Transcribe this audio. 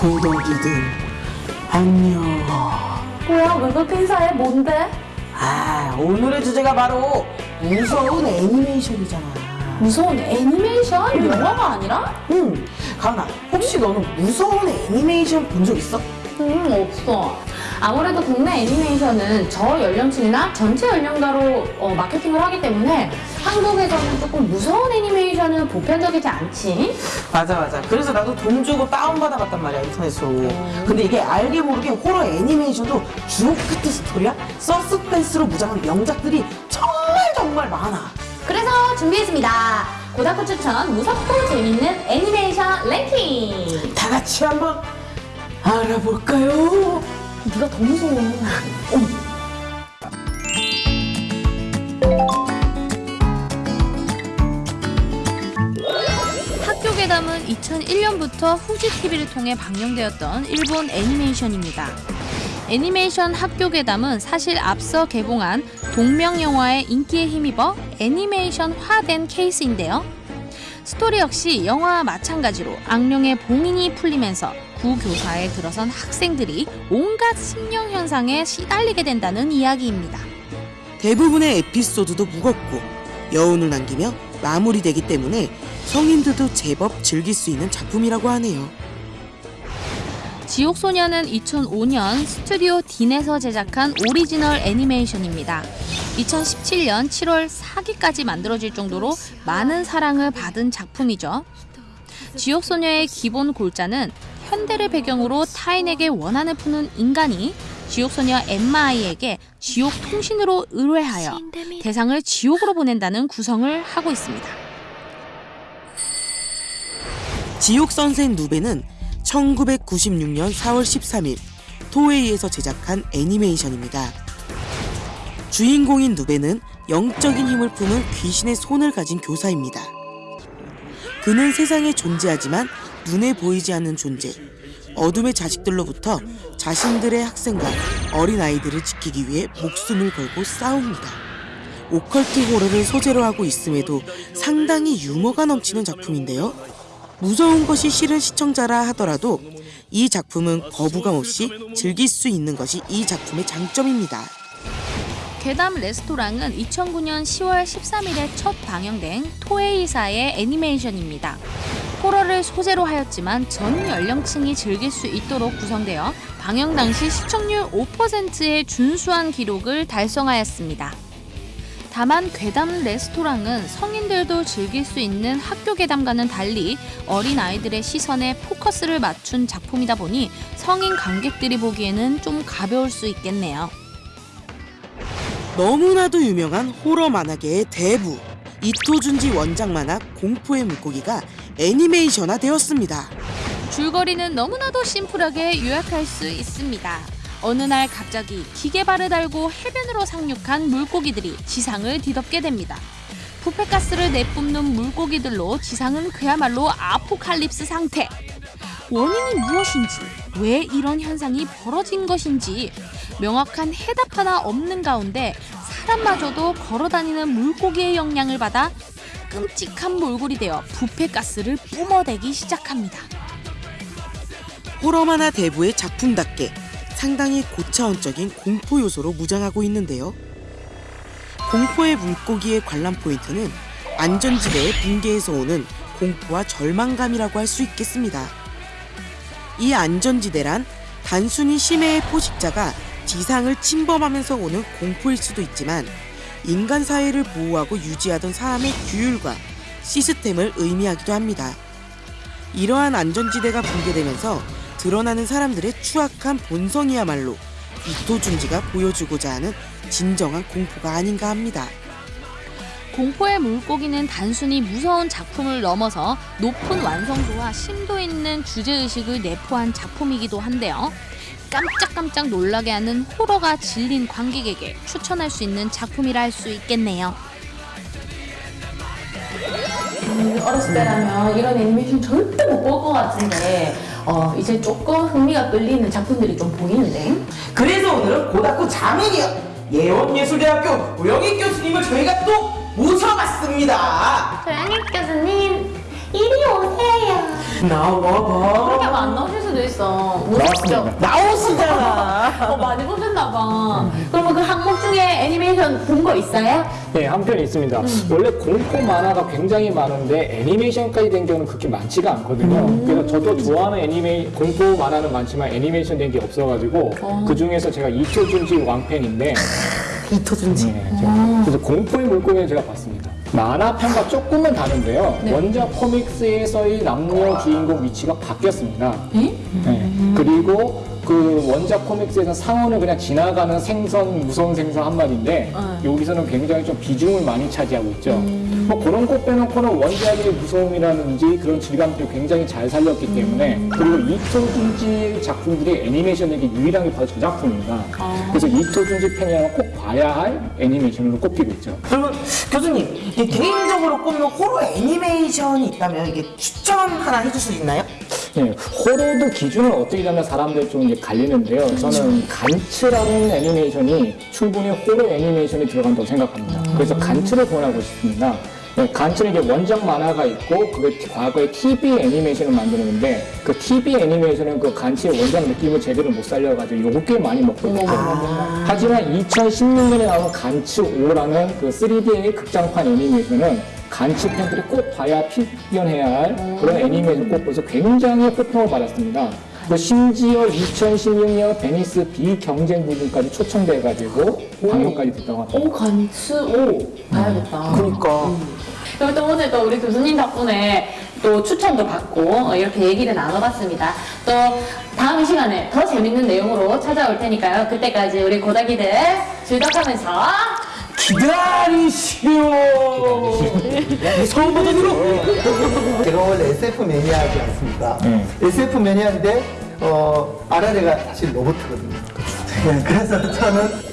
고덕이들 안녕. 뭐야 외국 행사에 뭔데? 아 오늘의 주제가 바로 무서운 애니메이션이잖아. 무서운 애니메이션? 영화가 아니라? 응. 가은아 혹시 너는 무서운 애니메이션 본 적 있어? 음 없어 아무래도 국내 애니메이션은 저 연령층이나 전체 연령가로 어, 마케팅을 하기 때문에 한국에서는 조금 무서운 애니메이션은 보편적이지 않지 맞아 맞아. 그래서 나도 돈 주고 다운받아 봤단 말이야 인터넷으로. 근데 이게 알게 모르게 호러 애니메이션도 주옥 같은 스토리야 서스펜스로 무장한 명작들이 정말 정말 많아. 그래서 준비했습니다 고다쿠 추천 무섭고 재밌는 애니메이션 랭킹 다 같이 한번 알아볼까요? 네가 더 무서워 학교 괴담은 2001년부터 후지 TV를 통해 방영되었던 일본 애니메이션입니다. 애니메이션 학교 괴담은 사실 앞서 개봉한 동명 영화의 인기에 힘입어 애니메이션화된 케이스인데요. 스토리 역시 영화와 마찬가지로 악령의 봉인이 풀리면서 구교사에 들어선 학생들이 온갖 심령 현상에 시달리게 된다는 이야기입니다. 대부분의 에피소드도 무겁고 여운을 남기며 마무리되기 때문에 성인들도 제법 즐길 수 있는 작품이라고 하네요. 지옥소녀는 2005년 스튜디오 딘에서 제작한 오리지널 애니메이션입니다. 2017년 7월 4기까지 만들어질 정도로 많은 사랑을 받은 작품이죠. 지옥소녀의 기본 골자는 현대를 배경으로 타인에게 원한을 품은 인간이 지옥소녀 엔마 아이에게 지옥 통신으로 의뢰하여 대상을 지옥으로 보낸다는 구성을 하고 있습니다. 지옥 선생 누베는 1996년 4월 13일 토웨이에서 제작한 애니메이션입니다. 주인공인 누베는 영적인 힘을 품은 귀신의 손을 가진 교사입니다. 그는 세상에 존재하지만 눈에 보이지 않는 존재, 어둠의 자식들로부터 자신들의 학생과 어린아이들을 지키기 위해 목숨을 걸고 싸웁니다. 오컬트 호러를 소재로 하고 있음에도 상당히 유머가 넘치는 작품인데요. 무서운 것이 싫은 시청자라 하더라도 이 작품은 거부감 없이 즐길 수 있는 것이 이 작품의 장점입니다. 괴담 레스토랑은 2009년 10월 13일에 첫 방영된 토에이사의 애니메이션입니다. 호러를 소재로 하였지만 전 연령층이 즐길 수 있도록 구성되어 방영 당시 시청률 5%의 준수한 기록을 달성하였습니다. 다만 괴담 레스토랑은 성인들도 즐길 수 있는 학교 괴담과는 달리 어린 아이들의 시선에 포커스를 맞춘 작품이다 보니 성인 관객들이 보기에는 좀 가벼울 수 있겠네요. 너무나도 유명한 호러 만화계의 대부 이토준지 원작 만화 공포의 물고기가 애니메이션화 되었습니다. 줄거리는 너무나도 심플하게 요약할 수 있습니다. 어느 날 갑자기 기계발을 달고 해변으로 상륙한 물고기들이 지상을 뒤덮게 됩니다. 부패가스를 내뿜는 물고기들로 지상은 그야말로 아포칼립스 상태. 원인이 무엇인지, 왜 이런 현상이 벌어진 것인지 명확한 해답 하나 없는 가운데 사람마저도 걸어다니는 물고기의 영향을 받아 끔찍한 몰골이 되어 부패가스를 뿜어대기 시작합니다. 호러 만화 대부의 작품답게 상당히 고차원적인 공포 요소로 무장하고 있는데요. 공포의 물고기의 관람 포인트는 안전지대의 붕괴에서 오는 공포와 절망감이라고 할 수 있겠습니다. 이 안전지대란 단순히 심해의 포식자가 지상을 침범하면서 오는 공포일 수도 있지만 인간 사회를 보호하고 유지하던 사람의 규율과 시스템을 의미하기도 합니다. 이러한 안전지대가 붕괴되면서 드러나는 사람들의 추악한 본성이야말로 이토준지가 보여주고자 하는 진정한 공포가 아닌가 합니다. 공포의 물고기는 단순히 무서운 작품을 넘어서 높은 완성도와 심도 있는 주제의식을 내포한 작품이기도 한데요. 깜짝깜짝 놀라게 하는 호러가 질린 관객에게 추천할 수 있는 작품이라 할 수 있겠네요. 음, 어렸을 때라면 이런 애니메이션 절대 못 볼 것 같은데 어, 이제 조금 흥미가 끌리는 작품들이 좀 보이는데 그래서 오늘은 고등학교 자매니어 예원예술대학교 우영희 교수님을 저희가 또 모셔봤습니다. 조영희 교수님 이리 오세요 나와봐. 그렇게 안 나오실 수도 있어. 무섭죠? 나오시잖아. 어, 많이 보셨나 봐. 그러면 그 항목 중에 애니메이션 본 거 있어요? 네, 한 편 있습니다. 원래 공포 만화가 굉장히 많은데 애니메이션까지 된 경우는 그렇게 많지가 않거든요. 그래서 저도 좋아하는 애니메이 공포 만화는 많지만 애니메이션 된 게 없어가지고 그 중에서 제가 이초준지 왕팬인데 이토준지. 네, 제가 그래서 공포의 물고기를 제가 봤습니다. 만화편과 조금은 다른데요. 원작 코믹스에서의 남녀 주인공 위치가 바뀌었습니다. 네. 그리고 그 원작 코믹스에서 상어는 그냥 지나가는 생선, 무서운 생선 한 마리인데 여기서는 굉장히 좀 비중을 많이 차지하고 있죠. 뭐 그런 것 빼놓고는 원작의 무서움이라든지 그런 질감들이 굉장히 잘 살렸기 때문에 그리고 이토 준지 작품들이 애니메이션에게 유일하게 바로 저 작품입니다. 그래서 이토 준지 팬이라면 꼭 봐야 할 애니메이션으로 꼽히고 있죠. 그러면 교수님, 개인적으로 꼽는 호러 애니메이션이 있다면 이게 추천 하나 해줄 수 있나요? 네, 호러도 기준을 어떻게 잡나 사람들 좀 이제 갈리는데요. 저는 간츠라는 애니메이션이 충분히 호러 애니메이션에 들어간다고 생각합니다. 그래서 간츠를 권하고 싶습니다. 네, 간츠는 이제 원작 만화가 있고 그게 과거에 TV 애니메이션을 만드는데 그 TV 애니메이션은 그 간츠의 원작 느낌을 제대로 못 살려가지고 요거 꽤 많이 먹거든요. 하지만 2016년에 나온 간츠 5라는 그 3D의 극장판 애니메이션은 간치 팬들이 꼭 봐야 필연해야 할 그런 애니메이션 꼽고서 굉장히 호평을 받았습니다. 그 심지어 2016년 베니스 비경쟁 부문까지 초청돼가지고 방송까지 됐다고 합니다. 오, 간츠, 오. 봐야겠다. 그러니까. 그리고 또 오늘 또 우리 교수님 덕분에 또 추천도 받고 어, 이렇게 얘기를 나눠봤습니다. 또 다음 시간에 더 재밌는 내용으로 찾아올 테니까요. 그때까지 우리 고다기들 즐덕하면서 기다리시오. 서울 버전으로. 제가 원래 SF 매니아지 않습니까? 네. SF 매니아인데 어, 아라레가 사실 로봇이거든요. 네, 그래서 저는